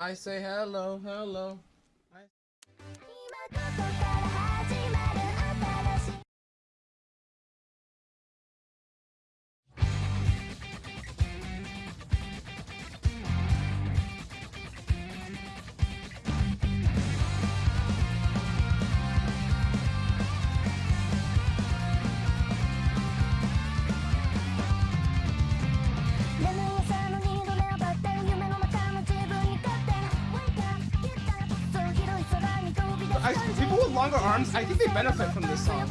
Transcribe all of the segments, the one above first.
I say hello, hello. I longer arms, I think they benefit from this song.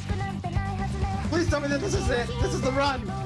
Please tell me that this is it. This is the run.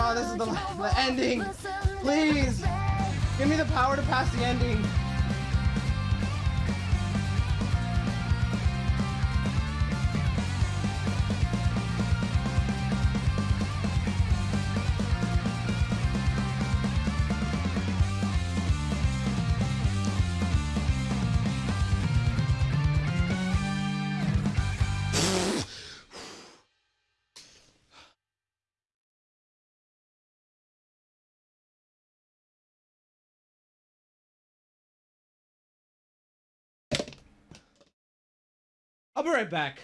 Oh, this is the, the ending. Please, give me the power to pass the ending. I'll be right back.